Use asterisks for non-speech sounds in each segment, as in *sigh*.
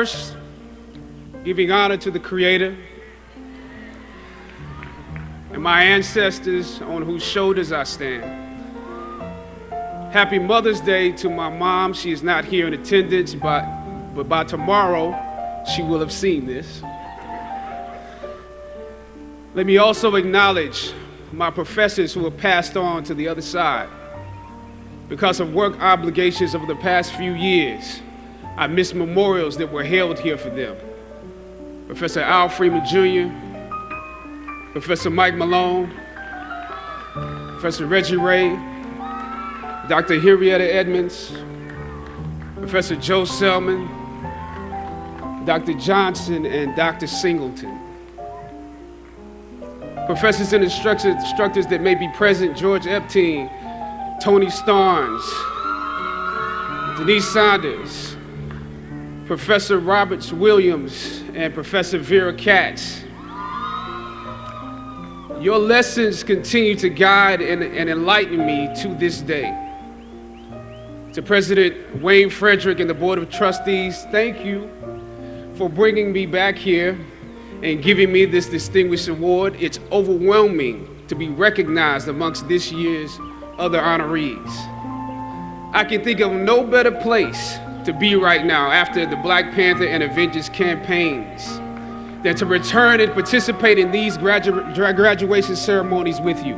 First, giving honor to the Creator and my ancestors on whose shoulders I stand. Happy Mother's Day to my mom. She is not here in attendance, but, but by tomorrow, she will have seen this. Let me also acknowledge my professors who have passed on to the other side. Because of work obligations over the past few years, I miss memorials that were held here for them. Professor Al Freeman Jr., Professor Mike Malone, Professor Reggie Ray, Dr. Henrietta Edmonds, Professor Joe Selman, Dr. Johnson, and Dr. Singleton. Professors and instructors, that may be present, George Epting, Tony Starnes, Denise Saunders, Professor Roberts Williams, and Professor Vera Katz. Your lessons continue to guide and, and enlighten me to this day. To President Wayne Frederick and the Board of Trustees, thank you for bringing me back here and giving me this distinguished award. It's overwhelming to be recognized amongst this year's other honorees. I can think of no better place to be right now after the Black Panther and Avengers campaigns than to return and participate in these gradu graduation ceremonies with you.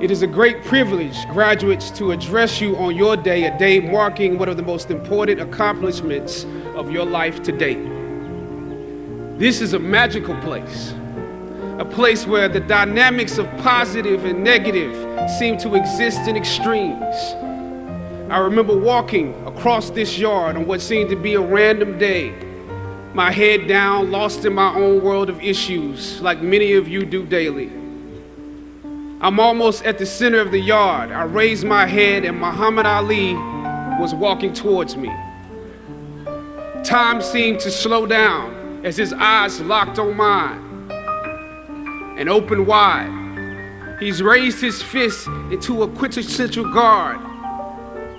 It is a great privilege, graduates, to address you on your day, a day marking one of the most important accomplishments of your life to date. This is a magical place, a place where the dynamics of positive and negative seem to exist in extremes. I remember walking across this yard on what seemed to be a random day my head down, lost in my own world of issues, like many of you do daily. I'm almost at the center of the yard. I raised my head, and Muhammad Ali was walking towards me. Time seemed to slow down as his eyes locked on mine and opened wide. He's raised his fist into a quintessential guard.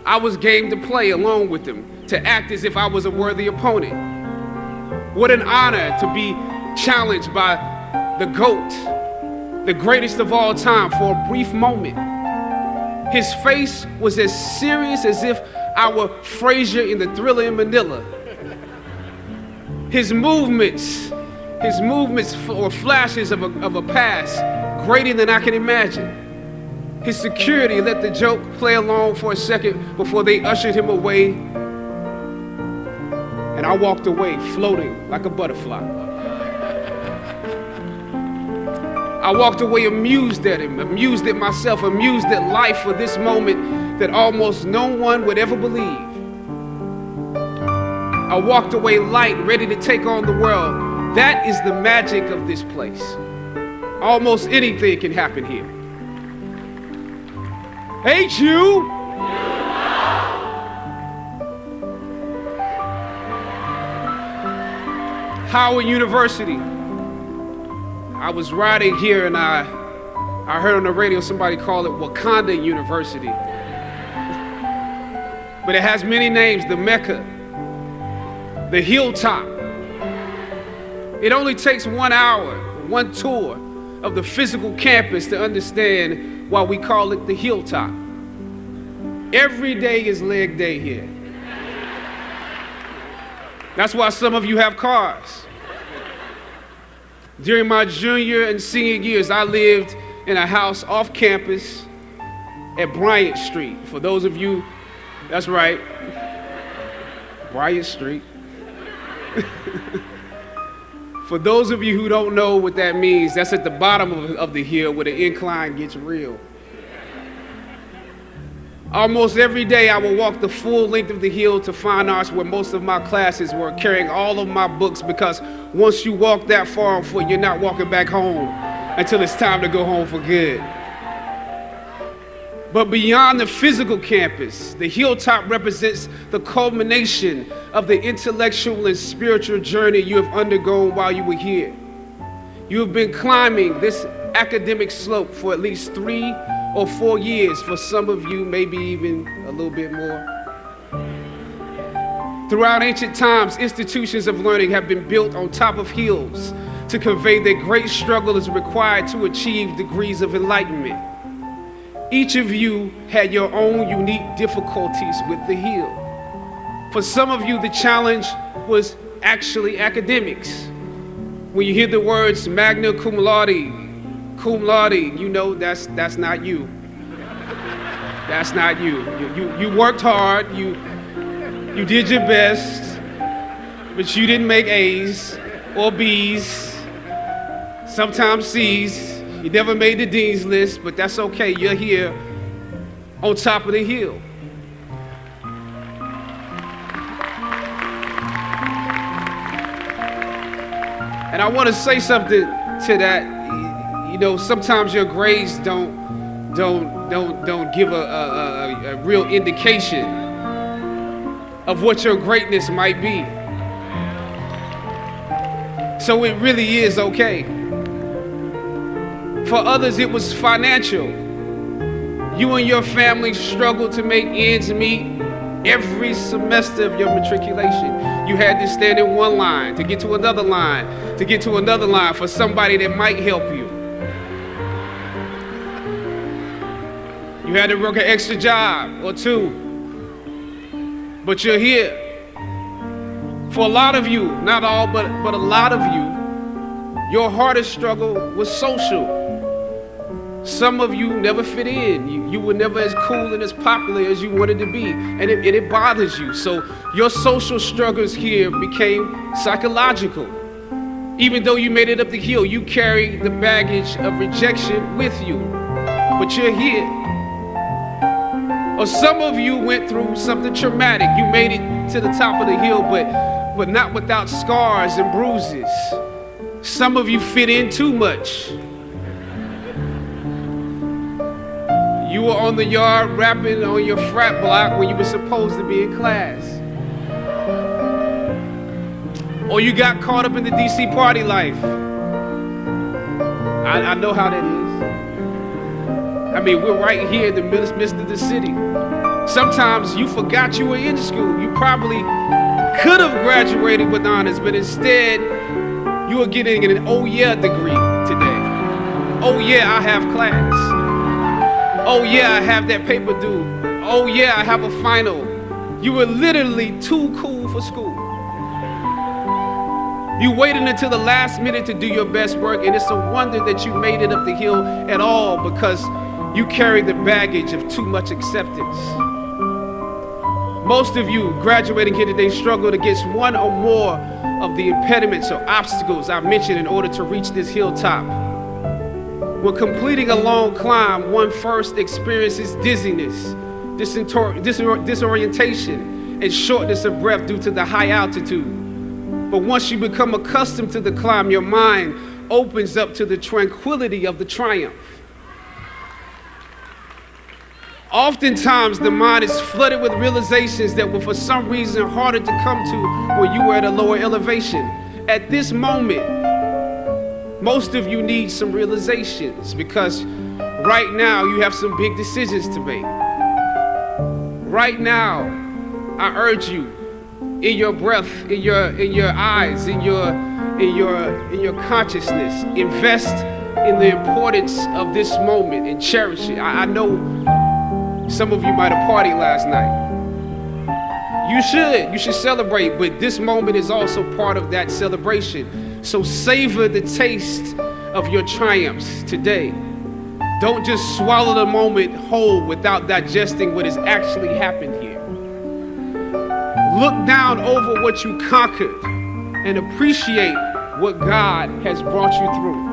I was game to play along with him, to act as if I was a worthy opponent. What an honor to be challenged by the GOAT, the greatest of all time, for a brief moment. His face was as serious as if I were Frazier in the Thrilla in Manila. His movements, his movements were flashes of a, of a past greater than I can imagine. His security let the joke play along for a second before they ushered him away and I walked away floating like a butterfly. I walked away amused at him, amused at myself, amused at life for this moment that almost no one would ever believe. I walked away light, ready to take on the world. That is the magic of this place. Almost anything can happen here. Ain't you? Howard University. I was riding here and I, I heard on the radio somebody call it Wakanda University. but it has many names, the Mecca, the Hilltop. It only takes one hour, one tour of the physical campus to understand why we call it the Hilltop. Every day is leg day here. That's why some of you have cars. During my junior and senior years, I lived in a house off campus at Bryant Street. For those of you, that's right, Bryant Street. *laughs* For those of you who don't know what that means, that's at the bottom of, of the hill where the incline gets real. Almost every day I would walk the full length of the hill to fine arts where most of my classes were, carrying all of my books because once you walk that far on foot, you're not walking back home until it's time to go home for good. But beyond the physical campus, the hilltop represents the culmination of the intellectual and spiritual journey you have undergone while you were here. You have been climbing this academic slope for at least three or four years, for some of you, maybe even a little bit more. Throughout ancient times, institutions of learning have been built on top of hills to convey that great struggle is required to achieve degrees of enlightenment. Each of you had your own unique difficulties with the hill. For some of you, the challenge was actually academics. When you hear the words magna cum laude, cum laude, you know that's, that's not you. That's not you. You, you. you worked hard, you, you did your best, but you didn't make A's or B's, sometimes C's. You never made the dean's list, but that's okay. You're here on top of the hill. And I want to say something to that. You know, sometimes your grades don't don't don't don't give a, a, a, a real indication of what your greatness might be. So it really is okay. For others, it was financial. You and your family struggled to make ends meet every semester of your matriculation. You had to stand in one line to get to another line, to get to another line for somebody that might help you. You had to work an extra job or two, but you're here. For a lot of you, not all, but, but a lot of you, your hardest struggle was social. Some of you never fit in. You, you were never as cool and as popular as you wanted to be, and it, and it bothers you. So your social struggles here became psychological. Even though you made it up the hill, you carry the baggage of rejection with you. But you're here. Or some of you went through something traumatic. You made it to the top of the hill, but, but not without scars and bruises. Some of you fit in too much. You were on the yard rapping on your frat block when you were supposed to be in class. Or you got caught up in the DC party life. I, I know how that is. I mean, we're right here in the midst of the city. Sometimes you forgot you were in school. You probably could have graduated with honors, but instead, you are getting an oh yeah degree today. Oh yeah, I have class. Oh, yeah, I have that paper due. Oh, yeah, I have a final. You were literally too cool for school. You waited until the last minute to do your best work, and it's a wonder that you made it up the hill at all because you carried the baggage of too much acceptance. Most of you graduating here today struggled against one or more of the impediments or obstacles I mentioned in order to reach this hilltop. When completing a long climb, one first experiences dizziness, disorientation, and shortness of breath due to the high altitude. But once you become accustomed to the climb, your mind opens up to the tranquility of the triumph. Oftentimes, the mind is flooded with realizations that were for some reason harder to come to when you were at a lower elevation. At this moment, most of you need some realizations because right now you have some big decisions to make. Right now, I urge you in your breath, in your in your eyes, in your in your in your consciousness, invest in the importance of this moment and cherish it. I, I know some of you might have partied last night. You should. You should celebrate, but this moment is also part of that celebration. So savor the taste of your triumphs today. Don't just swallow the moment whole without digesting what has actually happened here. Look down over what you conquered and appreciate what God has brought you through.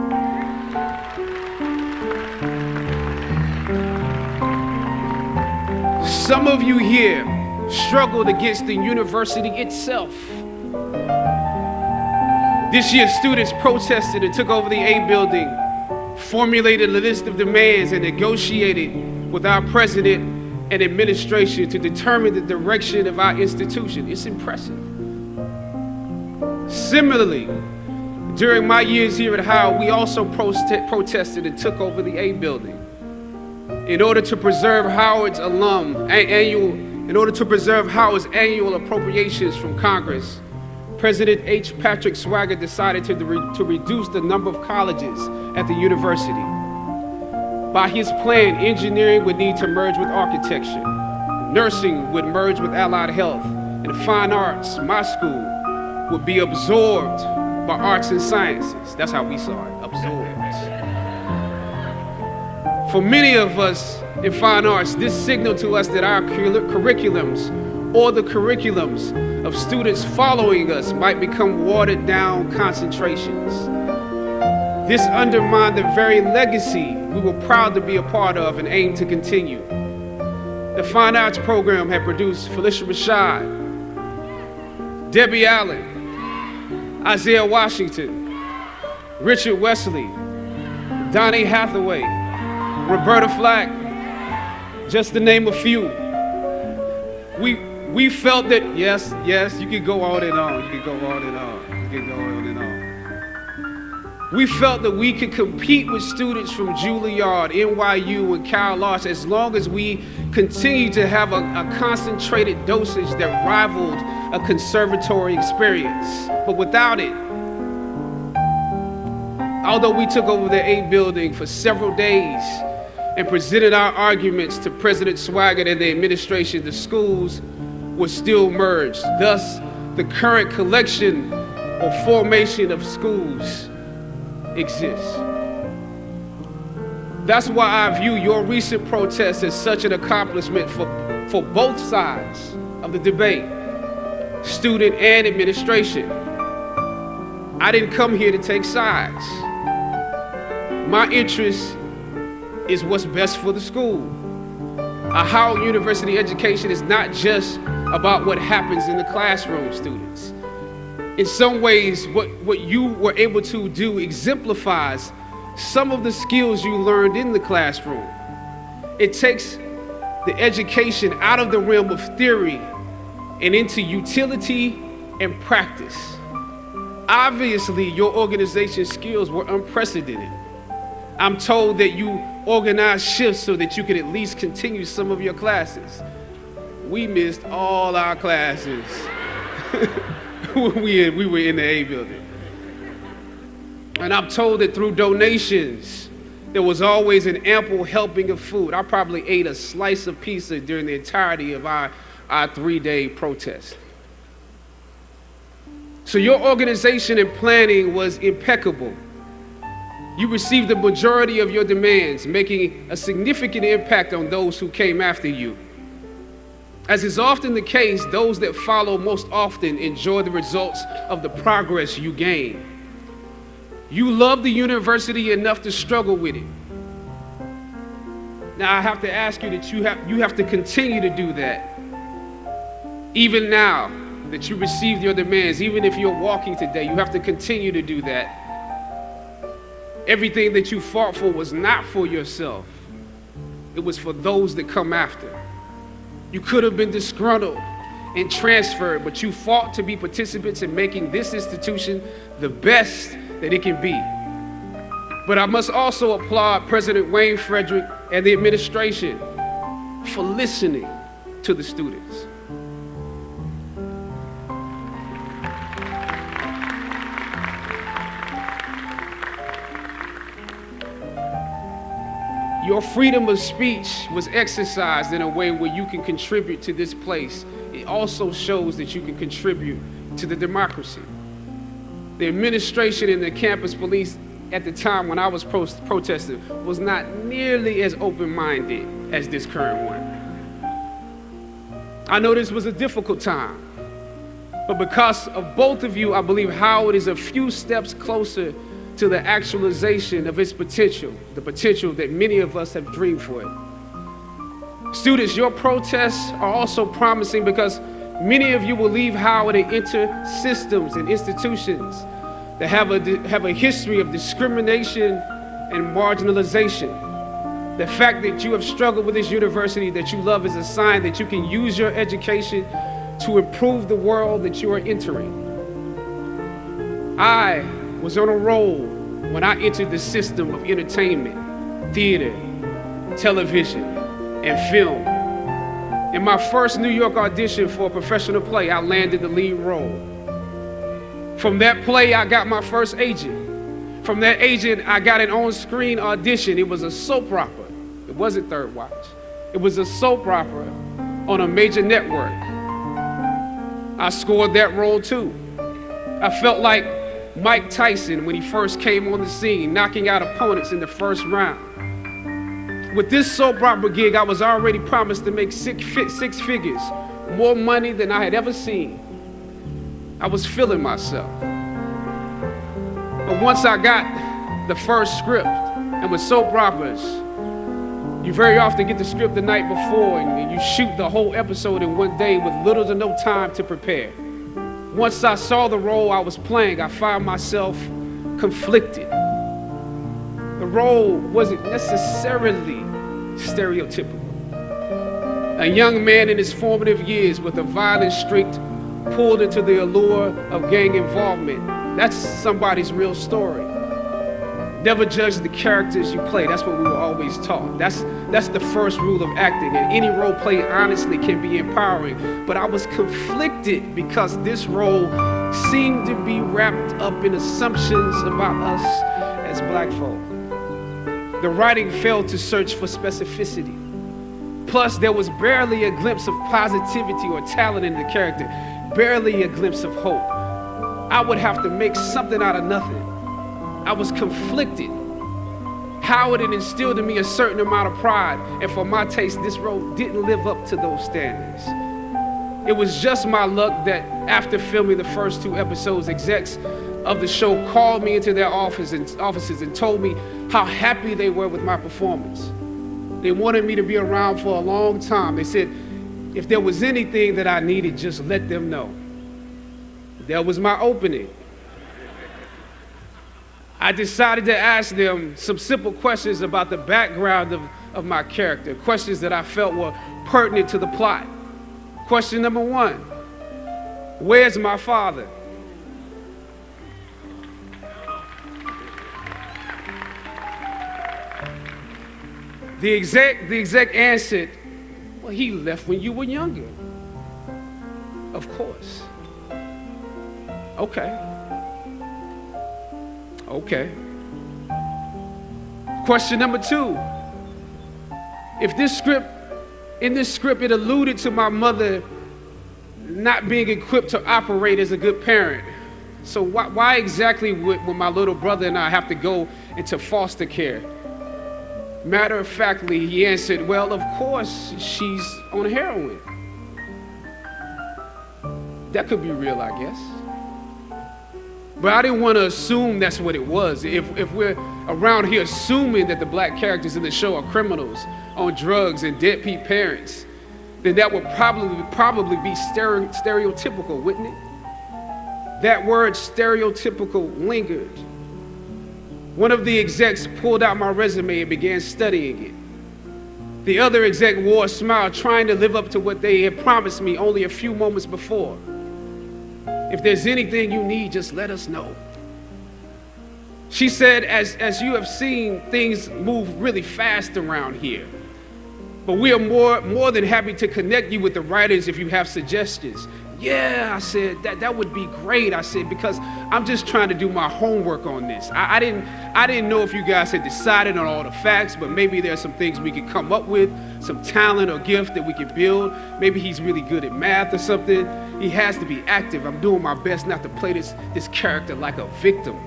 Some of you here struggled against the university itself. This year, students protested and took over the A building, formulated a list of demands, and negotiated with our president and administration to determine the direction of our institution. It's impressive. Similarly, During my years here at Howard, we also prote- protested and took over the A building in order to preserve Howard's alum annual in order to preserve Howard's annual appropriations from Congress. President H. Patrick Swygert decided to, re- to reduce the number of colleges at the university. By his plan, engineering would need to merge with architecture, nursing would merge with allied health, and fine arts, my school, would be absorbed by arts and sciences. That's how we saw it, absorbed. For many of us in fine arts, this signaled to us that our curriculums or the curriculums of students following us might become watered down concentrations. This undermined the very legacy we were proud to be a part of and aim to continue. The Fine Arts program had produced Phylicia Rashad, Debbie Allen, Isaiah Washington, Richard Wesley, Donny Hathaway, Roberta Flack, just to name a few. We, we felt that, yes, yes, you can go on and on, you can go on and on, you can go on and on. We felt that we could compete with students from Juilliard, NYU, and Cal Arts as long as we continued to have a, a concentrated dosage that rivaled a conservatory experience. But without it, although we took over the A building for several days, and presented our arguments to President Swygert and the administration, the schools were still merged. Thus, the current collection or formation of schools exists. That's why I view your recent protest as such an accomplishment for, for both sides of the debate, student and administration. I didn't come here to take sides. My interest is what's best for the school. A Howard University education is not just about what happens in the classroom, students. In some ways, what, what you were able to do exemplifies some of the skills you learned in the classroom. It takes the education out of the realm of theory and into utility and practice. Obviously, your organization skills were unprecedented. I'm told that you organized shifts so that you could at least continue some of your classes. We missed all our classes when *laughs* we, we were in the A building. And I'm told that through donations, there was always an ample helping of food. I probably ate a slice of pizza during the entirety of our, our three day protest. So your organization and planning was impeccable. You received the majority of your demands, making a significant impact on those who came after you. As is often the case, those that follow most often enjoy the results of the progress you gain. You love the university enough to struggle with it. Now I have to ask you that you have, you have to continue to do that. Even now that you received your demands, even if you're walking today, you have to continue to do that Everything that you fought for was not for yourself, it was for those that come after. You could have been disgruntled and transferred, but you fought to be participants in making this institution the best that it can be. But I must also applaud President Wayne Frederick and the administration for listening to the students. Your freedom of speech was exercised in a way where you can contribute to this place. It also shows that you can contribute to the democracy. The administration and the campus police at the time when I was pro- protesting was not nearly as open minded as this current one. I know this was a difficult time, but because of both of you, I believe Howard is a few steps closer to the actualization of its potential, the potential that many of us have dreamed for it. Students, your protests are also promising because many of you will leave Howard and enter systems and institutions that have a, have a history of discrimination and marginalization. The fact that you have struggled with this university that you love is a sign that you can use your education to improve the world that you are entering. I was on a roll when I entered the system of entertainment, theater, television, and film. In my first New York audition for a professional play, I landed the lead role. From that play, I got my first agent. From that agent, I got an on screen audition. It was a soap opera. It wasn't Third Watch, it was a soap opera on a major network. I scored that role too. I felt like Mike Tyson when he first came on the scene, knocking out opponents in the first round. With this soap opera gig, I was already promised to make six, six figures, more money than I had ever seen. I was feeling myself. But once I got the first script, and with soap operas, you very often get the script the night before and you shoot the whole episode in one day with little to no time to prepare. Once I saw the role I was playing, I found myself conflicted. The role wasn't necessarily stereotypical. A young man in his formative years with a violent streak pulled into the allure of gang involvement. That's somebody's real story. Never judge the characters you play. That's what we were always taught. That's that's the first rule of acting. And any role play honestly can be empowering. But I was conflicted because this role seemed to be wrapped up in assumptions about us as black folk. The writing failed to search for specificity. Plus, there was barely a glimpse of positivity or talent in the character, barely a glimpse of hope. I would have to make something out of nothing. I was conflicted. Howard had instilled in me a certain amount of pride, and for my taste, this role didn't live up to those standards. It was just my luck that after filming the first two episodes, execs of the show called me into their office and, offices and told me how happy they were with my performance. They wanted me to be around for a long time. They said, if there was anything that I needed, just let them know. That was my opening. I decided to ask them some simple questions about the background of, of my character, questions that I felt were pertinent to the plot. Question number one Where's my father? The exec, the exec answered, Well, he left when you were younger. Of course. Okay. Okay. Question number two. If this script, in this script, it alluded to my mother not being equipped to operate as a good parent. So why, why exactly would, would my little brother and I have to go into foster care? Matter of factly, he answered, Well, of course, she's on heroin. That could be real, I guess. But I didn't want to assume that's what it was. If, if we're around here assuming that the black characters in the show are criminals on drugs and deadbeat parents, then that would probably, probably be stere- stereotypical, wouldn't it? That word stereotypical lingered. One of the execs pulled out my resume and began studying it. The other exec wore a smile, trying to live up to what they had promised me only a few moments before. If there's anything you need, just let us know. She said, as, as you have seen, things move really fast around here. But we are more, more than happy to connect you with the writers if you have suggestions. Yeah, I said, that, that would be great. I said, because I'm just trying to do my homework on this. I, I, didn't, I didn't know if you guys had decided on all the facts, but maybe there's some things we could come up with, some talent or gift that we could build. Maybe he's really good at math or something. He has to be active. I'm doing my best not to play this, this character like a victim.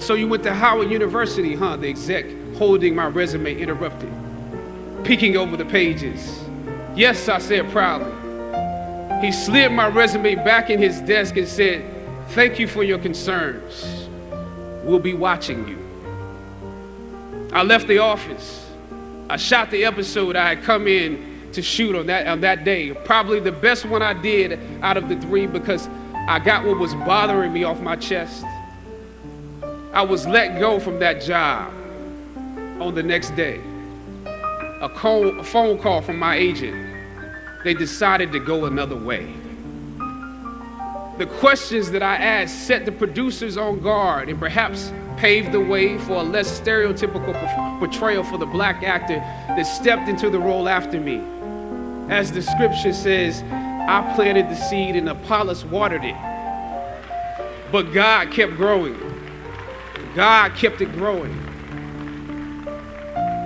So you went to Howard University, huh? The exec holding my resume interrupted, peeking over the pages. Yes, I said proudly. He slid my resume back in his desk and said, Thank you for your concerns. We'll be watching you. I left the office. I shot the episode I had come in to shoot on that, on that day. Probably the best one I did out of the three because I got what was bothering me off my chest. I was let go from that job on the next day a, call, a phone call from my agent. They decided to go another way. The questions that I asked set the producers on guard and perhaps paved the way for a less stereotypical portrayal for the black actor that stepped into the role after me. As the scripture says, I planted the seed and Apollos watered it. But God kept growing. God kept it growing.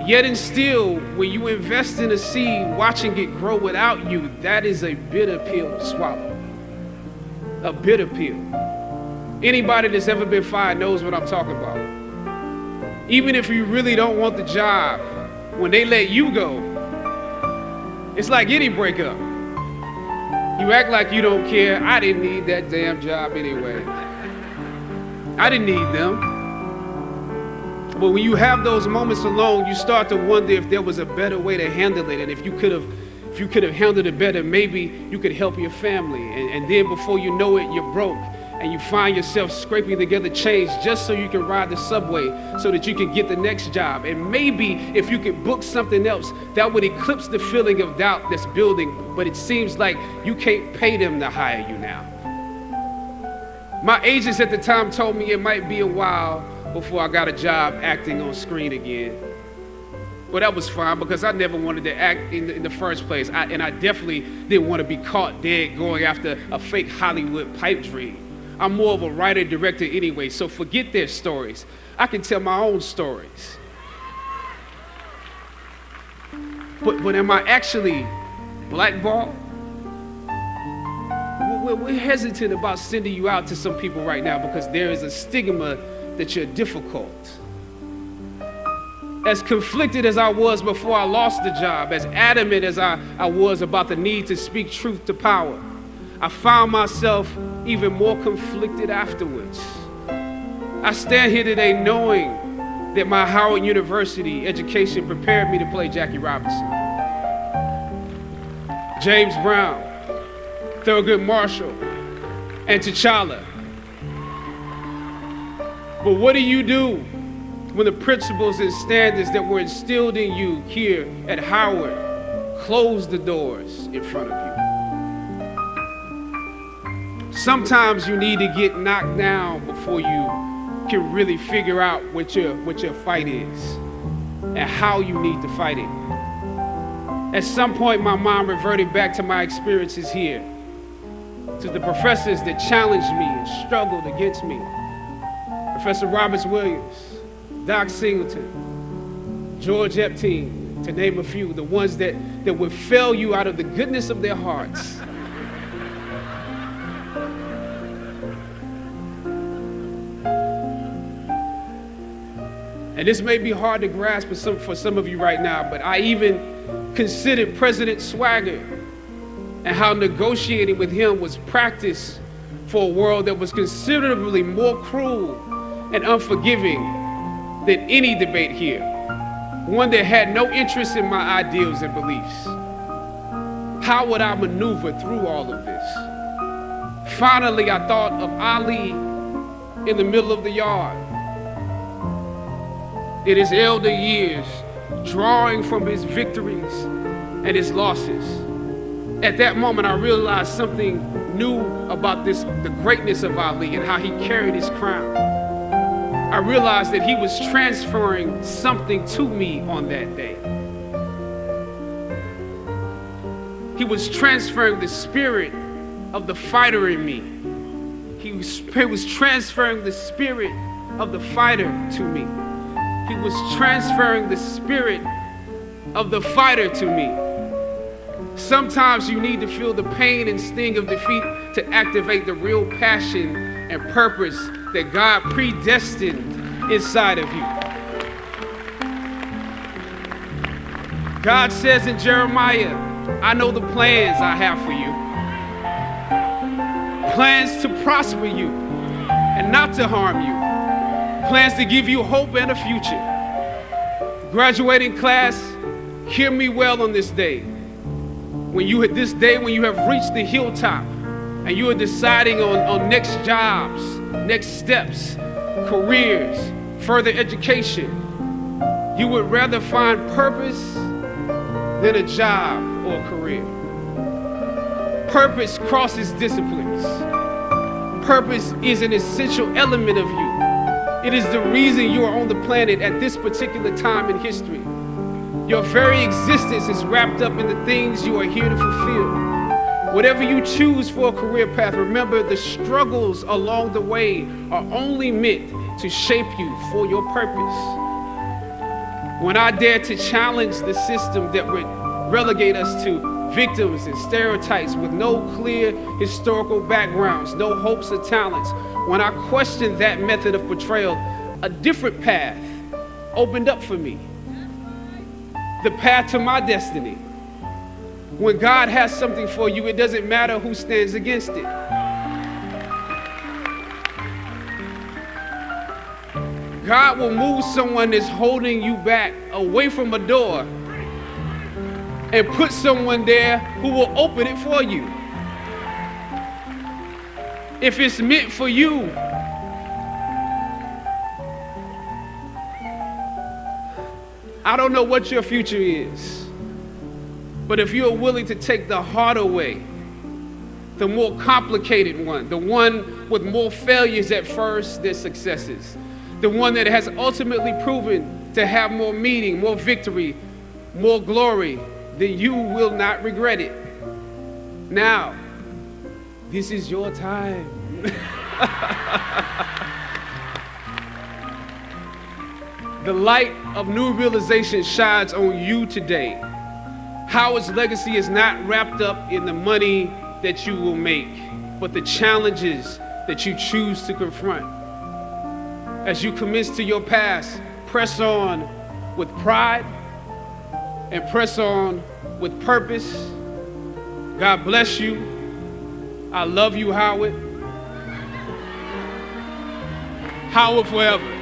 Yet and still, when you invest in a seed, watching it grow without you, that is a bitter pill to swallow. A bitter pill. Anybody that's ever been fired knows what I'm talking about. Even if you really don't want the job, when they let you go, it's like any breakup. You act like you don't care. I didn't need that damn job anyway. I didn't need them. But when you have those moments alone, you start to wonder if there was a better way to handle it. And if you could have if you could have handled it better, maybe you could help your family. And, and then before you know it, you're broke. And you find yourself scraping together change just so you can ride the subway so that you can get the next job. And maybe if you could book something else, that would eclipse the feeling of doubt that's building. But it seems like you can't pay them to hire you now. My agents at the time told me it might be a while before I got a job acting on screen again. Well, that was fine because I never wanted to act in the, in the first place. I, and I definitely didn't want to be caught dead going after a fake Hollywood pipe dream. I'm more of a writer director anyway, so forget their stories. I can tell my own stories. But, but am I actually blackballed? We're, we're hesitant about sending you out to some people right now because there is a stigma that you're difficult. As conflicted as I was before I lost the job, as adamant as I, I was about the need to speak truth to power, I found myself even more conflicted afterwards. I stand here today knowing that my Howard University education prepared me to play Jackie Robinson, James Brown, Thurgood Marshall, and T'Challa. But what do you do when the principles and standards that were instilled in you here at Howard close the doors in front of you? Sometimes you need to get knocked down before you can really figure out what your, what your fight is and how you need to fight it. At some point, my mind reverted back to my experiences here, to the professors that challenged me and struggled against me Professor Roberts Williams, Doc Singleton, George Epting, to name a few, the ones that, that would fail you out of the goodness of their hearts. And this may be hard to grasp for some, for some of you right now, but I even considered President Swygert and how negotiating with him was practice for a world that was considerably more cruel and unforgiving than any debate here, one that had no interest in my ideals and beliefs. How would I maneuver through all of this? Finally, I thought of Ali in the middle of the yard. In his elder years, drawing from his victories and his losses. At that moment, I realized something new about this, the greatness of Ali and how he carried his crown. I realized that he was transferring something to me on that day. He was transferring the spirit of the fighter in me. He was, he was transferring the spirit of the fighter to me. He was transferring the spirit of the fighter to me. Sometimes you need to feel the pain and sting of defeat to activate the real passion and purpose that God predestined inside of you. God says in Jeremiah, I know the plans I have for you. Plans to prosper you and not to harm you. Plans to give you hope and a future. Graduating class, hear me well on this day. When you this day when you have reached the hilltop and you are deciding on, on next jobs, next steps, careers, further education, you would rather find purpose than a job or a career. Purpose crosses disciplines. purpose is an essential element of you. It is the reason you are on the planet at this particular time in history. Your very existence is wrapped up in the things you are here to fulfill. Whatever you choose for a career path, remember the struggles along the way are only meant to shape you for your purpose. When I dare to challenge the system that would relegate us to victims and stereotypes with no clear historical backgrounds, no hopes or talents, when I questioned that method of portrayal, a different path opened up for me the path to my destiny. When God has something for you, it doesn't matter who stands against it. God will move someone that's holding you back away from a door and put someone there who will open it for you. If it's meant for you, I don't know what your future is, but if you're willing to take the harder way, the more complicated one, the one with more failures at first than successes, the one that has ultimately proven to have more meaning, more victory, more glory, then you will not regret it. Now, this is your time. *laughs* The light of new realization shines on you today. Howard's legacy is not wrapped up in the money that you will make, but the challenges that you choose to confront. As you commence to your past, press on with pride and press on with purpose. God bless you. I love you, Howard. Howard forever.